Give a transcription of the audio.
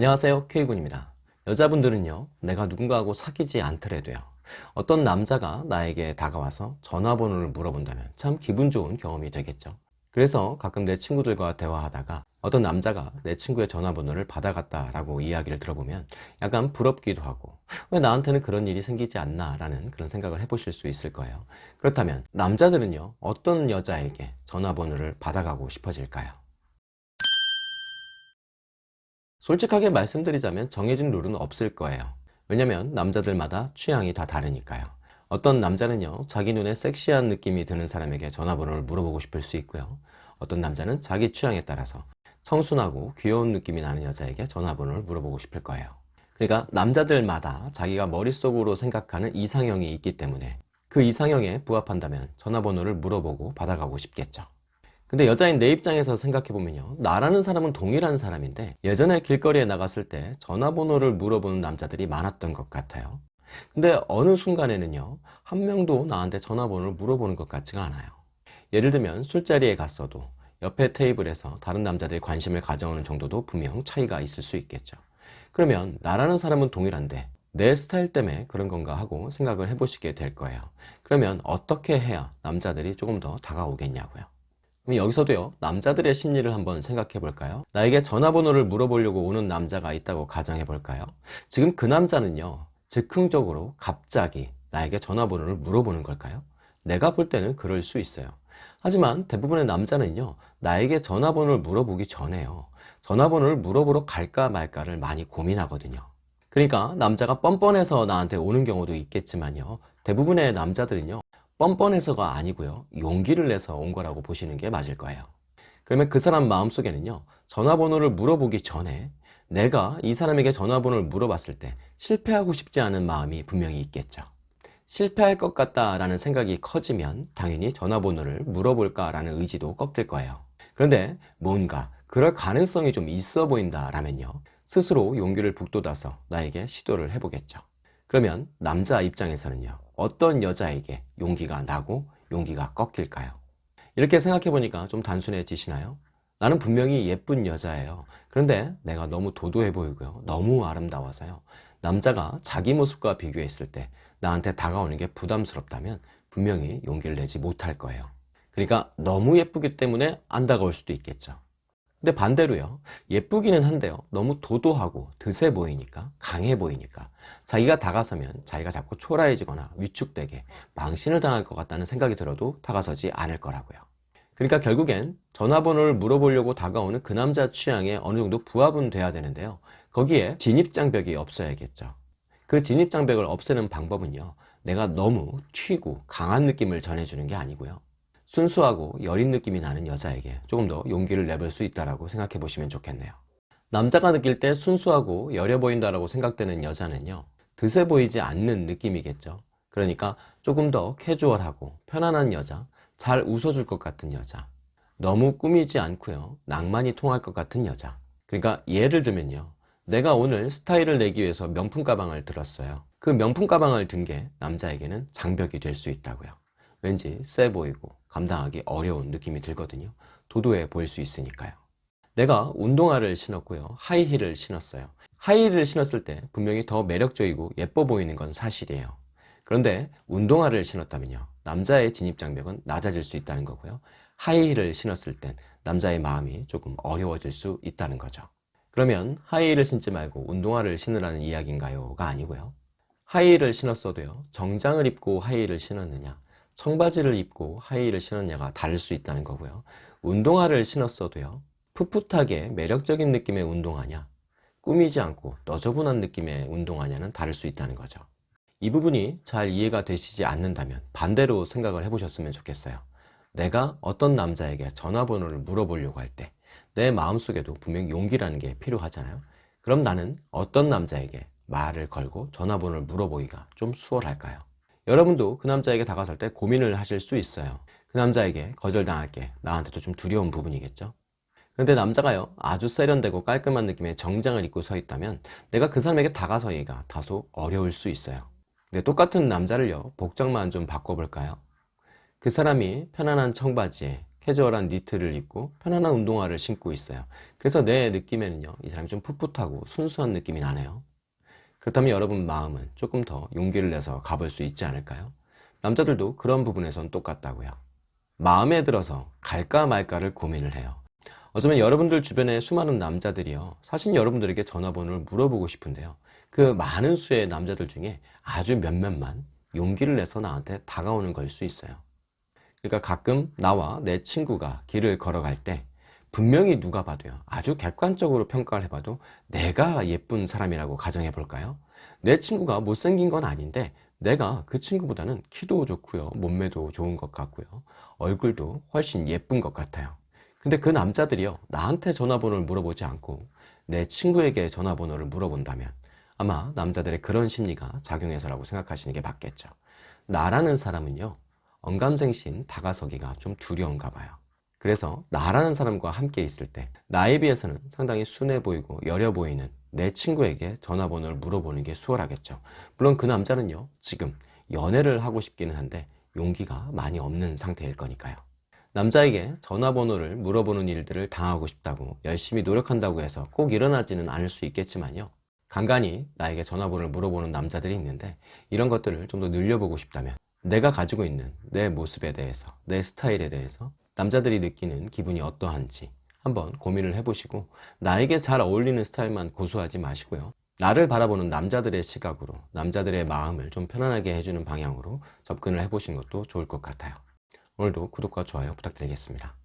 안녕하세요 K군입니다. 여자분들은요 내가 누군가하고 사귀지 않더라도요 어떤 남자가 나에게 다가와서 전화번호를 물어본다면 참 기분 좋은 경험이 되겠죠. 그래서 가끔 내 친구들과 대화하다가 어떤 남자가 내 친구의 전화번호를 받아갔다 라고 이야기를 들어보면 약간 부럽기도 하고 왜 나한테는 그런 일이 생기지 않나 라는 그런 생각을 해보실 수 있을 거예요. 그렇다면 남자들은요 어떤 여자에게 전화번호를 받아가고 싶어질까요? 솔직하게 말씀드리자면 정해진 룰은 없을 거예요. 왜냐면 남자들마다 취향이 다 다르니까요. 어떤 남자는요 자기 눈에 섹시한 느낌이 드는 사람에게 전화번호를 물어보고 싶을 수 있고요. 어떤 남자는 자기 취향에 따라서 청순하고 귀여운 느낌이 나는 여자에게 전화번호를 물어보고 싶을 거예요. 그러니까 남자들마다 자기가 머릿속으로 생각하는 이상형이 있기 때문에 그 이상형에 부합한다면 전화번호를 물어보고 받아가고 싶겠죠 근데 여자인 내 입장에서 생각해보면요. 나라는 사람은 동일한 사람인데 예전에 길거리에 나갔을 때 전화번호를 물어보는 남자들이 많았던 것 같아요. 근데 어느 순간에는요. 한 명도 나한테 전화번호를 물어보는 것 같지가 않아요. 예를 들면 술자리에 갔어도 옆에 테이블에서 다른 남자들이 관심을 가져오는 정도도 분명 차이가 있을 수 있겠죠. 그러면 나라는 사람은 동일한데 내 스타일 때문에 그런 건가 하고 생각을 해보시게 될 거예요. 그러면 어떻게 해야 남자들이 조금 더 다가오겠냐고요 여기서도요 남자들의 심리를 한번 생각해 볼까요? 나에게 전화번호를 물어보려고 오는 남자가 있다고 가정해 볼까요? 지금 그 남자는요 즉흥적으로 갑자기 나에게 전화번호를 물어보는 걸까요? 내가 볼 때는 그럴 수 있어요. 하지만 대부분의 남자는요 나에게 전화번호를 물어보기 전에요 전화번호를 물어보러 갈까 말까를 많이 고민하거든요. 그러니까 남자가 뻔뻔해서 나한테 오는 경우도 있겠지만요 대부분의 남자들은요 뻔뻔해서가 아니고요. 용기를 내서 온 거라고 보시는 게 맞을 거예요. 그러면 그 사람 마음속에는요 전화번호를 물어보기 전에 내가 이 사람에게 전화번호를 물어봤을 때 실패하고 싶지 않은 마음이 분명히 있겠죠. 실패할 것 같다 라는 생각이 커지면 당연히 전화번호를 물어볼까 라는 의지도 꺾일 거예요. 그런데 뭔가 그럴 가능성이 좀 있어 보인다 라면요 스스로 용기를 북돋아서 나에게 시도를 해보겠죠 그러면 남자 입장에서는요 어떤 여자에게 용기가 나고 용기가 꺾일까요? 이렇게 생각해 보니까 좀 단순해지시나요? 나는 분명히 예쁜 여자예요. 그런데 내가 너무 도도해 보이고요. 너무 아름다워서요. 남자가 자기 모습과 비교했을 때 나한테 다가오는 게 부담스럽다면 분명히 용기를 내지 못할 거예요. 그러니까 너무 예쁘기 때문에 안 다가올 수도 있겠죠 근데 반대로요. 예쁘기는 한데요. 너무 도도하고 드세 보이니까 강해 보이니까 자기가 다가서면 자기가 자꾸 초라해지거나 위축되게 망신을 당할 것 같다는 생각이 들어도 다가서지 않을 거라고요. 그러니까 결국엔 전화번호를 물어보려고 다가오는 그 남자 취향에 어느 정도 부합은 돼야 되는데요. 거기에 진입장벽이 없어야겠죠. 그 진입장벽을 없애는 방법은요. 내가 너무 튀고 강한 느낌을 전해주는 게 아니고요 순수하고 여린 느낌이 나는 여자에게 조금 더 용기를 내볼 수 있다고 생각해 보시면 좋겠네요. 남자가 느낄 때 순수하고 여려 보인다고 생각되는 여자는요 드세 보이지 않는 느낌이겠죠. 그러니까 조금 더 캐주얼하고 편안한 여자 잘 웃어줄 것 같은 여자 너무 꾸미지 않고요 낭만이 통할 것 같은 여자. 그러니까 예를 들면요 내가 오늘 스타일을 내기 위해서 명품 가방을 들었어요. 그 명품 가방을 든 게 남자에게는 장벽이 될 수 있다고요 왠지 세 보이고 감당하기 어려운 느낌이 들거든요. 도도해 보일 수 있으니까요. 내가 운동화를 신었고요. 하이힐을 신었어요. 하이힐을 신었을 때 분명히 더 매력적이고 예뻐 보이는 건 사실이에요. 그런데 운동화를 신었다면요. 남자의 진입장벽은 낮아질 수 있다는 거고요. 하이힐을 신었을 땐 남자의 마음이 조금 어려워질 수 있다는 거죠. 그러면 하이힐을 신지 말고 운동화를 신으라는 이야기인가요? 가 아니고요. 하이힐을 신었어도요. 정장을 입고 하이힐을 신었느냐 청바지를 입고 하이힐을 신었냐가 다를 수 있다는 거고요. 운동화를 신었어도요. 풋풋하게 매력적인 느낌의 운동화냐 꾸미지 않고 너저분한 느낌의 운동화냐는 다를 수 있다는 거죠. 이 부분이 잘 이해가 되시지 않는다면 반대로 생각을 해보셨으면 좋겠어요. 내가 어떤 남자에게 전화번호를 물어보려고 할 때 내 마음속에도 분명 용기라는 게 필요하잖아요. 그럼 나는 어떤 남자에게 말을 걸고 전화번호를 물어보기가 좀 수월할까요? 여러분도 그 남자에게 다가설 때 고민을 하실 수 있어요 그 남자에게 거절당할 게 나한테도 좀 두려운 부분이겠죠 그런데 남자가요 아주 세련되고 깔끔한 느낌의 정장을 입고 서 있다면 내가 그 사람에게 다가서기가 다소 어려울 수 있어요 근데 똑같은 남자를요 복장만 좀 바꿔볼까요 그 사람이 편안한 청바지에 캐주얼한 니트를 입고 편안한 운동화를 신고 있어요. 그래서 내 느낌에는요, 이 사람이 좀 풋풋하고 순수한 느낌이 나네요. 그렇다면 여러분 마음은 조금 더 용기를 내서 가볼 수 있지 않을까요? 남자들도 그런 부분에선 똑같다고요. 마음에 들어서 갈까 말까를 고민을 해요. 어쩌면 여러분들 주변에 수많은 남자들이요. 사실 여러분들에게 전화번호를 물어보고 싶은데요. 그 많은 수의 남자들 중에 아주 몇몇만 용기를 내서 나한테 다가오는 걸 수 있어요. 그러니까 가끔 나와 내 친구가 길을 걸어갈 때 분명히 누가 봐도요. 아주 객관적으로 평가를 해봐도 내가 예쁜 사람이라고 가정해 볼까요? 내 친구가 못생긴 건 아닌데 내가 그 친구보다는 키도 좋고요. 몸매도 좋은 것 같고요. 얼굴도 훨씬 예쁜 것 같아요. 근데 그 남자들이요. 나한테 전화번호를 물어보지 않고 내 친구에게 전화번호를 물어본다면 아마 남자들의 그런 심리가 작용해서라고 생각하시는 게 맞겠죠. 나라는 사람은요. 언감생심 다가서기가 좀 두려운가 봐요. 그래서 나라는 사람과 함께 있을 때 나에 비해서는 상당히 순해 보이고 여려 보이는 내 친구에게 전화번호를 물어보는 게 수월하겠죠. 물론 그 남자는요, 지금 연애를 하고 싶기는 한데 용기가 많이 없는 상태일 거니까요. 남자에게 전화번호를 물어보는 일들을 당하고 싶다고 열심히 노력한다고 해서 꼭 일어나지는 않을 수 있겠지만요. 간간히 나에게 전화번호를 물어보는 남자들이 있는데 이런 것들을 좀 더 늘려보고 싶다면 내가 가지고 있는 내 모습에 대해서 내 스타일에 대해서 남자들이 느끼는 기분이 어떠한지 한번 고민을 해보시고 나에게 잘 어울리는 스타일만 고수하지 마시고요. 나를 바라보는 남자들의 시각으로 남자들의 마음을 좀 편안하게 해주는 방향으로 접근을 해보신 것도 좋을 것 같아요. 오늘도 구독과 좋아요 부탁드리겠습니다.